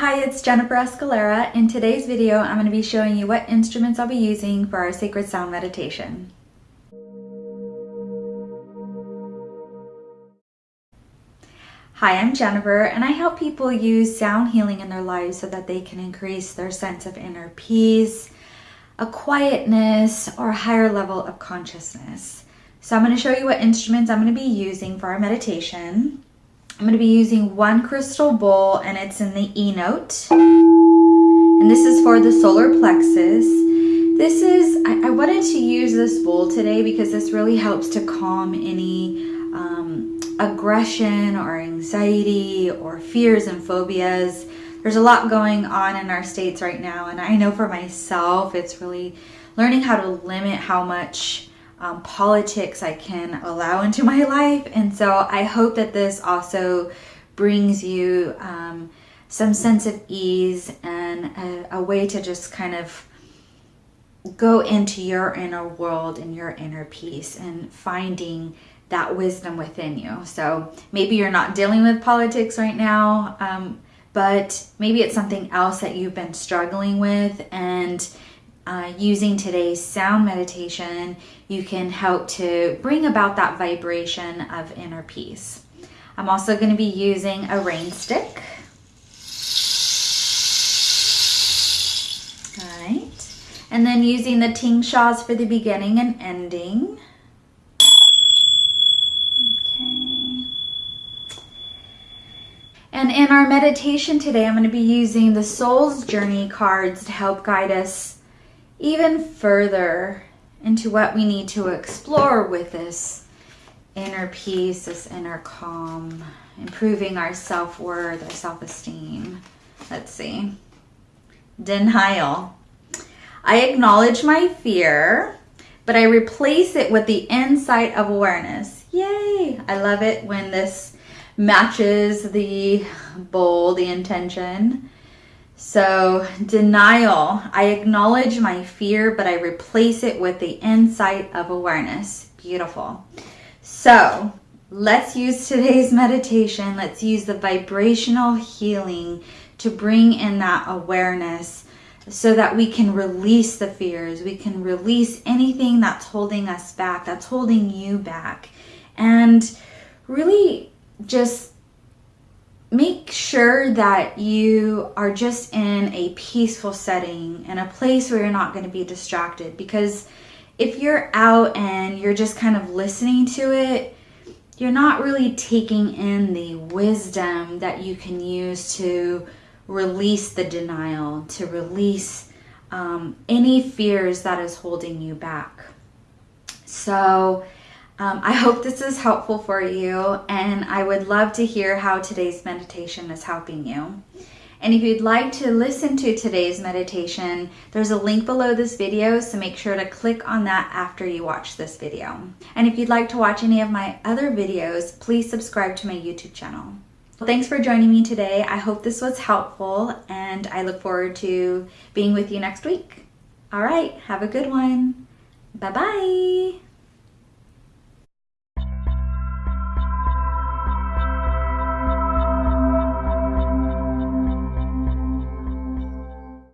Hi, it's Jennifer Escalera. In today's video, I'm going to be showing you what instruments I'll be using for our Sacred Sound meditation. Hi, I'm Jennifer, and I help people use sound healing in their lives so that they can increase their sense of inner peace, a quietness, or a higher level of consciousness. So I'm going to show you what instruments I'm going to be using for our meditation. I'm going to be using one crystal bowl and it's in the E note. And this is for the solar plexus. This is, I, I wanted to use this bowl today because this really helps to calm any um, aggression or anxiety or fears and phobias. There's a lot going on in our states right now. And I know for myself, it's really learning how to limit how much um, politics I can allow into my life. And so I hope that this also brings you um, some sense of ease and a, a way to just kind of go into your inner world and your inner peace and finding that wisdom within you. So maybe you're not dealing with politics right now, um, but maybe it's something else that you've been struggling with and uh, using today's sound meditation, you can help to bring about that vibration of inner peace. I'm also going to be using a rain stick. All right. And then using the tingshas for the beginning and ending. Okay. And in our meditation today, I'm going to be using the Soul's Journey cards to help guide us even further into what we need to explore with this inner peace, this inner calm, improving our self-worth, our self-esteem. Let's see. Denial. I acknowledge my fear, but I replace it with the insight of awareness. Yay! I love it when this matches the bowl, the intention. So, denial. I acknowledge my fear, but I replace it with the insight of awareness. Beautiful. So, let's use today's meditation. Let's use the vibrational healing to bring in that awareness so that we can release the fears. We can release anything that's holding us back, that's holding you back. And really just make sure that you are just in a peaceful setting in a place where you're not going to be distracted because if you're out and you're just kind of listening to it you're not really taking in the wisdom that you can use to release the denial to release um, any fears that is holding you back. So um, I hope this is helpful for you and I would love to hear how today's meditation is helping you. And if you'd like to listen to today's meditation, there's a link below this video, so make sure to click on that after you watch this video. And if you'd like to watch any of my other videos, please subscribe to my YouTube channel. Well, thanks for joining me today. I hope this was helpful and I look forward to being with you next week. All right, have a good one. Bye-bye.